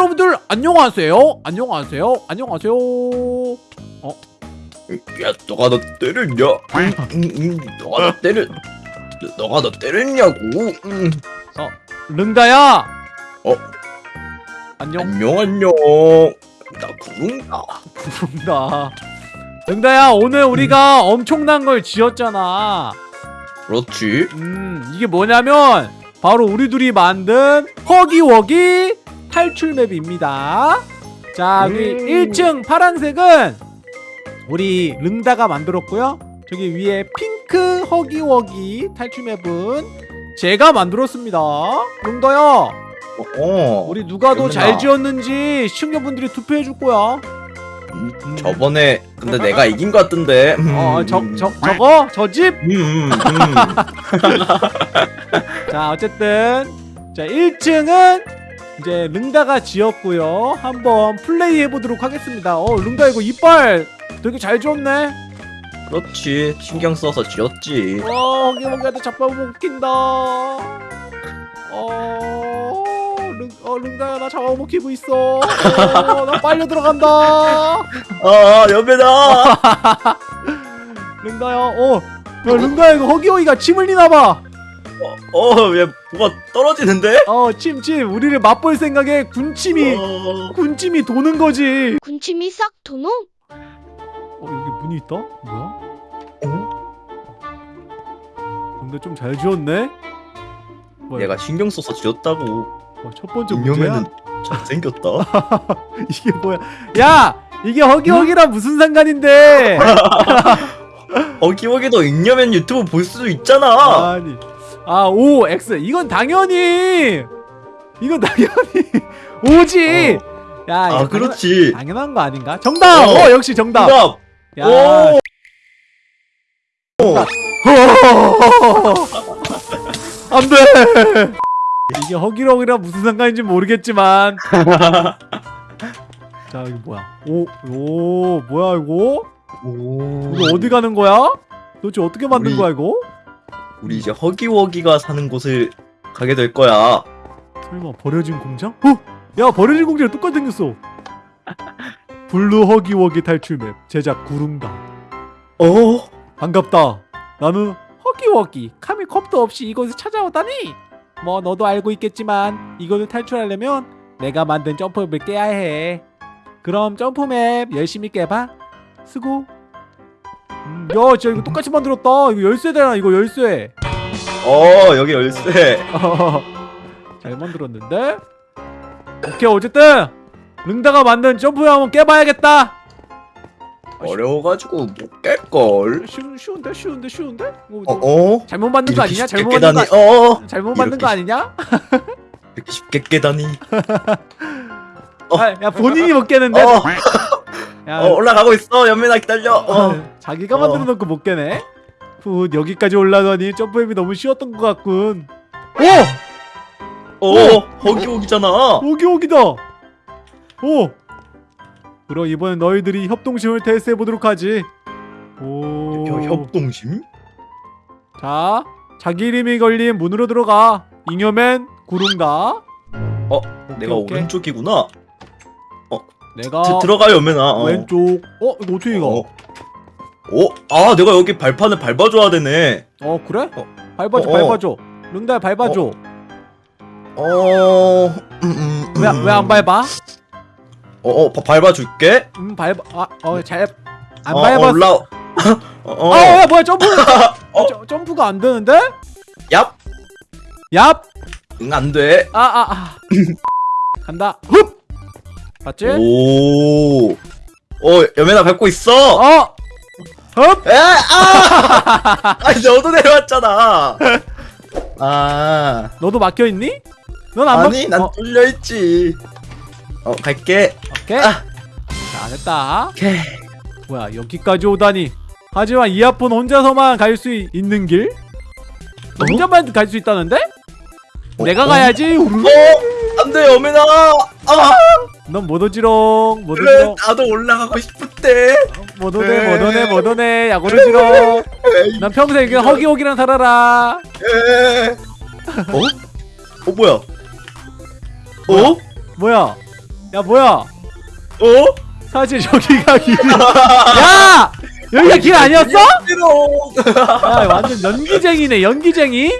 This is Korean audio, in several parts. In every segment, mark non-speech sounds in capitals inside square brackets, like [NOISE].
여러분들 안녕하세요. 안녕하세요. 안녕하세요. 야, 너가 너 때렸냐? 너가 너 때렸, 너가 너 때렸냐고? 응. 릉다야. 어? 안녕. 안녕, 안녕. 나 구름다. 부른다. 릉다야 오늘 우리가 엄청난 걸 지었잖아. 그렇지. 음 이게 뭐냐면 바로 우리 둘이 만든 허기워기 탈출 맵입니다. 자 여기 음. 1층 파란색은 우리 릉다가 만들었고요. 저기 위에 핑크 허기워기 탈출 맵은 제가 만들었습니다. 릉다야 어, 우리 누가 더 잘. 지었는지 시청자분들이 투표해 줄 거야. 음, 저번에 근데 내가 이긴 것 같던데. 음, 어저 저 저거 저 집. 음, 음, 음. [LAUGHS] 자 어쨌든 자 1층은 이제 릉다가 지었고요. 한번 플레이 해보도록 하겠습니다. 어 릉다 이거 이빨 되게 잘 지었네. 그렇지. 신경 써서 지었지. 어 허기허기한테 잡아먹힌다. 어, 릉, 어 릉다야 나 잡아먹히고 있어. 어, 나 빨려 들어간다. 아, 여배다. 릉다야 [LAUGHS] 어 야, 릉다야 이거 허기허기가 침 흘리나봐 어, 왜 뭐가 떨어지는데? 어 침침 우리를 맛볼 생각에 군침이 어, 군침이 도는 거지 군침이 싹 도노? 어 여기 문이 있다? 뭐야? 어? 근데 좀 잘 지었네? 뭐야? 얘가 신경 써서 지었다고. 어, 첫 번째 문제야? 인형에는 잘생겼다. [LAUGHS] 이게 뭐야? 야! 이게 허기허기랑 무슨 상관인데? [LAUGHS] 어기어기도 잉여맨 유튜브 볼 수도 있잖아. 아니 아 O X 이건 당연히 이건 당연히 [LAUGHS] O지 야 아, 이거 그렇지. 당연, 당연한 거 아닌가? 정답! 어. 어, 역시 정답! 정답. 야, 오. [LAUGHS] 안돼 이게 허기워기랑 무슨 상관인지 모르겠지만 [LAUGHS] 자 이거 뭐야 오, 오 뭐야 이거 오. 이거 어디 가는 거야 도대체 어떻게 만든 우리- 거야 이거 우리 이제 허기워기가 사는 곳을 가게 될 거야. 설마 버려진 공장 어? 야 버려진 공장이 똑같이 생겼어 블루 허기워기 탈출맵 제작 구름다 어? 반갑다. 나는 허기워기 감히 겁도 없이 이곳을 찾아오다니. 뭐 너도 알고 있겠지만 이곳을 탈출하려면 내가 만든 jump map을 깨야 해. 그럼 jump map 열심히 깨봐. 수고. 음, 야, 진짜 이거 똑같이 만들었다. 이거 열쇠잖아. 이거 열쇠. 어, 여기 열쇠. [LAUGHS] 잘 만들었는데. 오케이 어쨌든 릉다가 만든 jump map 한번 깨봐야겠다. 어려워가지고 못 깰걸. 쉬운 쉬운데 쉬운데 쉬운데? 뭐, 어, 뭐 어? 잘못 만든 거 아니냐? 잘못 만든 거 깨다니. 어? 잘못 만든 거 아니냐? 이렇게 쉽게 깨다니. 어. [LAUGHS] 아, 야 본인이 못 깨는데? 어, 야, 어, 올라가고 있어. 연민아 기다려. 어. 아, 자기가 어. 만들어 놓고 못 깨네. 후 여기까지 올라더니 점프맵이 너무 쉬웠던 것 같군. 오! 어, 허기워기잖아. 오기오기다. 오. 그럼 이번엔 너희들이 협동심을 테스트해 보도록 하지. 오. 혀- 협동심? 자, 자기 이름이 걸린 문으로 들어가. 잉여맨 구름다. 어, 오케이, 내가 오케이. 오른쪽이구나. 내가 드, 들어가 연민아. 어. 왼쪽. 어, 이거 어떻게 가? 어. 어? 아, 내가 여기 발판을 밟아줘야 되네. 어 그래? 어. 밟아줘 어, 어. 밟아줘 릉다야 밟아줘 어, 음, 음, 왜왜 안 밟아? 어, 어, 바- 밟아줄게. 음 밟아 아 어잘안 어, 밟았어 올라. [LAUGHS] 어, 어. 아 야, 뭐야 점프 [LAUGHS] 어. 점- 점프가 안 되는데? 얍. 얍! 응, 안 돼. 아아아 [LAUGHS] 간다 흡! 맞지? 오. 어, 연민아 밟고 있어. 어! 흡! 에, 아! [LAUGHS] 아니, 너도 내려왔잖아. 아. 너도 막혀 있니? 넌안 아니, 난 어, 뚫려 있지. 어, 갈게. 오케이 아. 자 됐다 오케이. 뭐야 여기까지 오다니 하지만 이아폰 혼자서만 갈 수 있는 길? 너 어? 혼자만 갈 수 있다는데? 어, 내가 어? 가야지 어, 안 돼, 연민아. 아, 넌 못 오지롱 못 그래, 오지롱 나도 올라가고 싶은데. 못 오네 네. 못 오네 못 오네 야 오지롱 에이, 난 평생 그냥 허기허기랑 살아라 에. 어? 어, 뭐야? 어? 뭐야 야 뭐야 어? 사실 저기가 길 야! 여기가 길 아니었어? 싫어. 야 완전 연기쟁이네 연기쟁이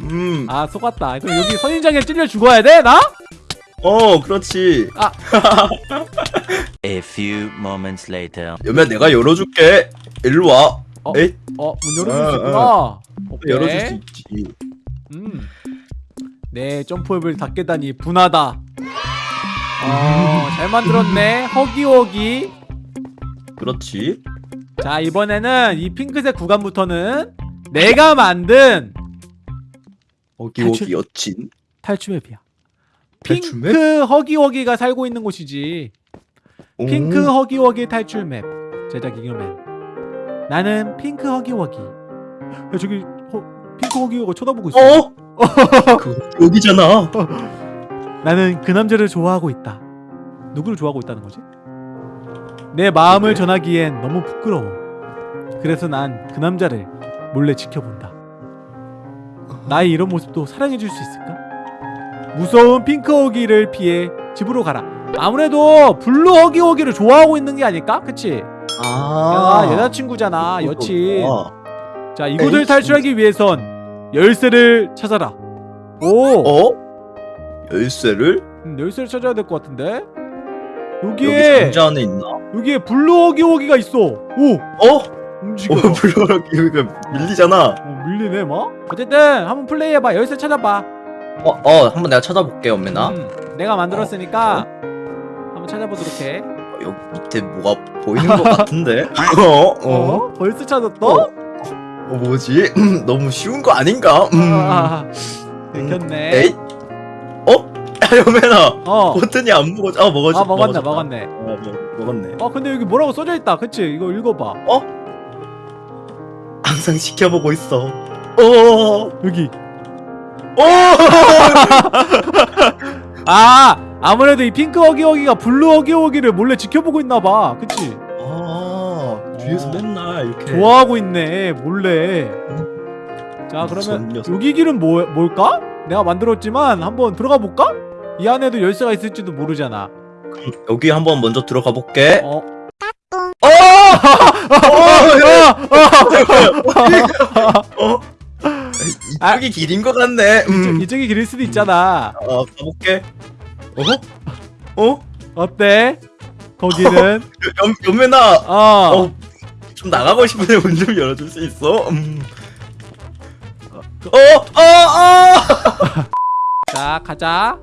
음. 아 속았다 그럼 여기 선인장에 찔려 죽어야 돼 나? 어, 그렇지. [LAUGHS] A few moments later. 여면 내가 열어줄게. 일로 와. 어? 에이, 어문 열어줄 수 어, 있구나 오케이. 열어줄 수 있지. 음. 내 점프맵을 다 깨다니 분하다 어, 잘 만들었네 허기허기 그렇지. 자 이번에는 이 핑크색 구간부터는 내가 만든 어기어기 여친. 탈출 맵이야 탈출맵? 핑크 허기허기가 살고 있는 곳이지 오. 핑크 허기허기 탈출맵 제작 이겨맨 나는 핑크 허기허기 야 저기 허, 핑크 허기허기 쳐다보고 있어 어? [LAUGHS] 그 여기잖아. 나는 그 남자를 좋아하고 있다 누구를 좋아하고 있다는 거지? 내 마음을 그래? 전하기엔 너무 부끄러워 그래서 난 그 남자를 몰래 지켜본다 나의 이런 모습도 사랑해줄 수 있을까? 무서운 핑크 허기를 피해 집으로 가라 아무래도 블루 허기 허기를 좋아하고 있는 게 아닐까? 그치? 아. 야, 여자친구잖아 여친 아. 자 이곳을 에이, 탈출하기 위해선 열쇠를 찾아라 오 어? 열쇠를 음, 열쇠를 찾아야 될 것 같은데 여기 여기에 상자 안에 있나? 여기에 블루 허기 허기가 있어 오 어? 움직여 어, 블루랑 여기가 밀리잖아. 어, 밀리네 막 어쨌든 한번 플레이해봐 열쇠 찾아봐 어, 어, 한번 내가 찾아볼게, 엄매나. 음, 내가 만들었으니까 한번 찾아보도록 해 어, 여기 밑에 뭐가 보이는 것 같은데? [LAUGHS] [LAUGHS] 어? 어? 어? 벌써 찾았어? 어? 어, 뭐지? [CLEARS THROAT] 너무 쉬운 거 아닌가? 음. 아, 음. 들켰네 에이? 어? [LAUGHS] 여매나 어. 버튼이 안 먹었. 아 먹었어. 아 먹었네. 먹었네 어, 먹, 먹었네. 어 근데 여기 뭐라고 써져 있다 그치 이거 읽어봐 항상 지켜보고 있어. 어. 여기 어. 아 아무래도 이 핑크 허기허기가 블루 허기허기를 몰래 지켜보고 있나봐 그치 아 뒤에서 어. 맨날 이렇게. 좋아하고 있네 몰래 자 그러면. 여기 길은 뭐, 뭘까? 내가 만들었지만 한번 들어가 볼까? 이 안에도 열쇠가 있을지도 모르잖아 여기 한번 먼저 들어가 볼게. 어? 어. 어. 아. 이쪽이 길인 것 같네. 음. 이쪽이 길일 수도 있잖아 어 가볼게. 어? 어? 어때? 거기는 [LAUGHS] 연 연매나. 어, 어. 좀 나가고 싶은데 문 좀 열어줄 수 있어? 음. 어, 어, 어. [LAUGHS] 자 가자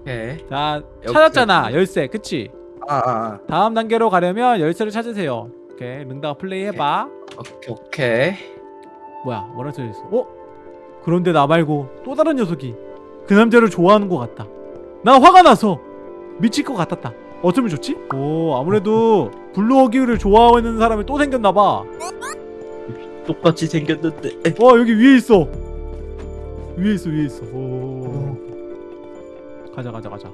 오케이. 자 찾았잖아 열쇠 그치? 아, 아, 다음 단계로 가려면 열쇠를 찾으세요 오케이 능다가 플레이 해봐 아. 오케이, 오케이. 뭐야 뭐라 써있어? 어? 그런데 나 말고 또 다른 녀석이 그 남자를 좋아하는 것 같다. 나 화가 나서 미칠 것 같았다. 어쩌면 좋지? 오 아무래도 블루어기를 좋아하는 사람이 또 생겼나봐. 어 똑같이 생겼는데. 에, 여기 위에 있어. 위에 있어 위에 있어. 오. 가자 가자 가자.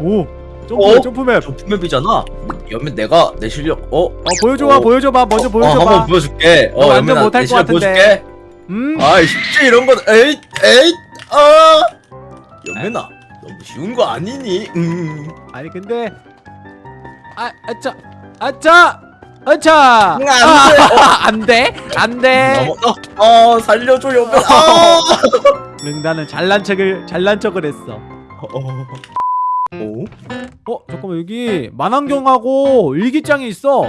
오 점프 어? jump map jump map이잖아. 연면 내가 내 실력. 어? 어 보여줘봐 어. 보여줘봐 먼저 어, 보여줘봐 한번 보여줄게. 너 어, 완전 못할 내것 같은데. 보여줄게. 음 아, 쉽지 이런 건. 에이, 에이, 아. 연면아, 너무 쉬운 거 아니니? 음. 아니 근데 아 아차 아차 아차 응, 안 돼. 아, 안돼 안돼 넘어, 어, 어, 살려줘 연면. 아. 릉다는 잘난 척을 잘난 척을 했어 어. 오? 어 잠깐만 여기 만환경하고 일기장이 있어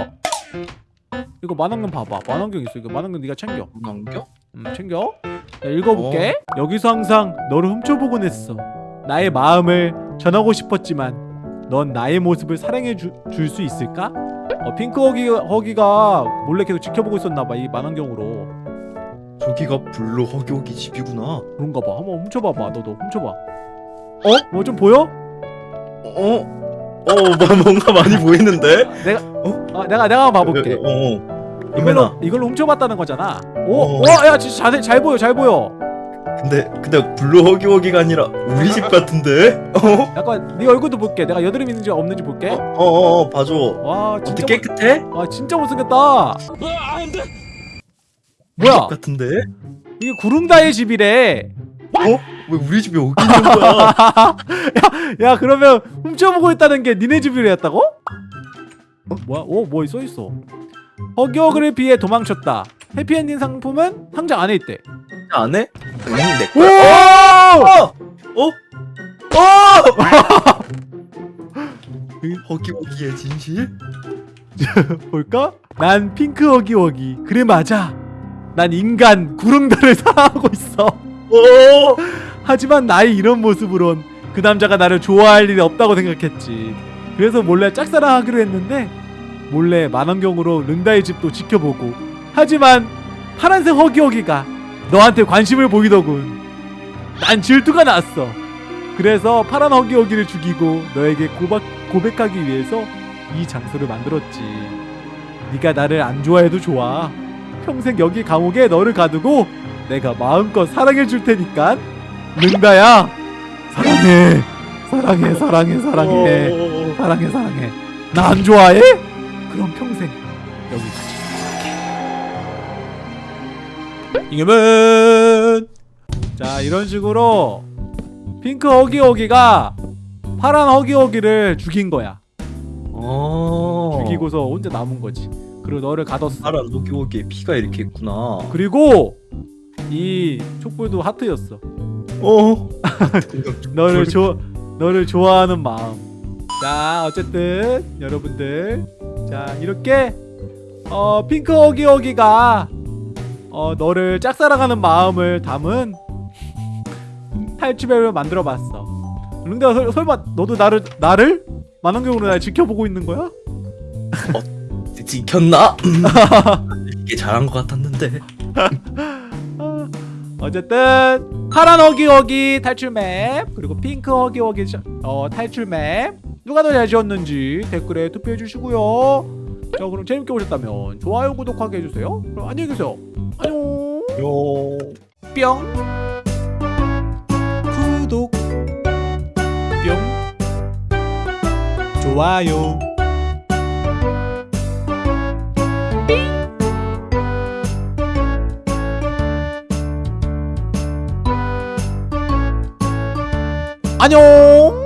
이거 만환경 봐봐 만환경 있어 이거 만환경 네가 챙겨 남겨? 음 챙겨 자, 읽어볼게 여기서 항상 너를 훔쳐보곤 했어 나의 마음을 전하고 싶었지만 넌 나의 모습을 사랑해 줄 수 있을까? 어, 핑크 허기, 허기가 몰래 계속 지켜보고 있었나봐 이 망원경으로 저기가 블루 허기허기 집이구나. 그런가 봐 한번 훔쳐봐봐 너도 훔쳐봐 어? 뭐 좀 보여? 어? 어, 뭐, 뭔가 많이 보이는데? 아 내가 내가 봐볼게 어, 어. 연면아. 이걸로 이걸로 훔쳐봤다는 거잖아 오, 어. 와, 야 진짜 자세 잘 보여 잘 보여 근데 근데 블루 허기허기가 아니라 우리 집 같은데? 어? 약간 네 얼굴도 볼게 내가 여드름 있는지 없는지 볼게 어, 어, 어, 봐줘. 와 진짜 어떻게 깨끗해? 못, 와 진짜 못생겼다 뭐야 같은데? 이게 구름다의 집이래 어? 왜 우리 집에 있는 거야? [LAUGHS] 야 그러면 훔쳐보고 있다는 게 니네 집이랬다고? 어? 뭐야? 오 뭐 써있어 허기허기를 피해 도망쳤다 해피엔딩 상품은 상자 안에 있대 안 해? 응, 내 오! 거야. 어? 어? 어? 허기허기의 진실? [LAUGHS] 볼까? 난 핑크 허기허기 그래 맞아 난 인간 구릉다를 [LAUGHS] 사랑하고 있어 오! 하지만 나의 이런 모습으론 그 남자가 나를 좋아할 일이 없다고 생각했지. 그래서 몰래 짝사랑하기로 했는데 몰래 만원경으로 른다의 집도 지켜보고 하지만 파란색 허기허기가 너한테 관심을 보이더군. 난 질투가 났어. 그래서 파란 허기허기를 죽이고 너에게 고박, 고백하기 위해서 이 장소를 만들었지. 네가 나를 안 좋아해도 좋아. 평생 여기 감옥에 너를 가두고 내가 마음껏 사랑해 줄 테니까 른다야? 사랑해. 사랑해 사랑해 사랑해. 오. 사랑해 사랑해. 나 안 좋아해? 그럼 평생 여기 같이 이겨면 자 이런 식으로 핑크 허기허기가 파란 허기허기를 죽인 거야. 어. 죽이고서 혼자 남은 거지. 그리고 너를 가뒀어. 파란 허기허기에 피가 이렇게 있구나. 그리고 이 촛불도 하트였어 어. 너를 좋 너를 좋아하는 마음. 자, 어쨌든 여러분들 자 이렇게 어 핑크 허기 허기가 어 너를 짝사랑하는 마음을 담은 탈취맵을 만들어봤어. 근데 설, 설마 너도 나를 나를 만원경으로 날 지켜보고 있는 거야? 지켰나? [LAUGHS] 이게 잘한 것 같았는데. 아, [LAUGHS] 어쨌든 파란 허기허기 탈출맵 그리고 핑크 허기허기 셔- 어, 탈출맵. 누가 더 잘 지었는지 댓글에 투표해 주시고요. 자 그럼 재밌게 보셨다면 좋아요 구독하게 해주세요. 그럼 안녕히 계세요. 안녕. 요. 뿅. 구독. 뿅. 좋아요 안녕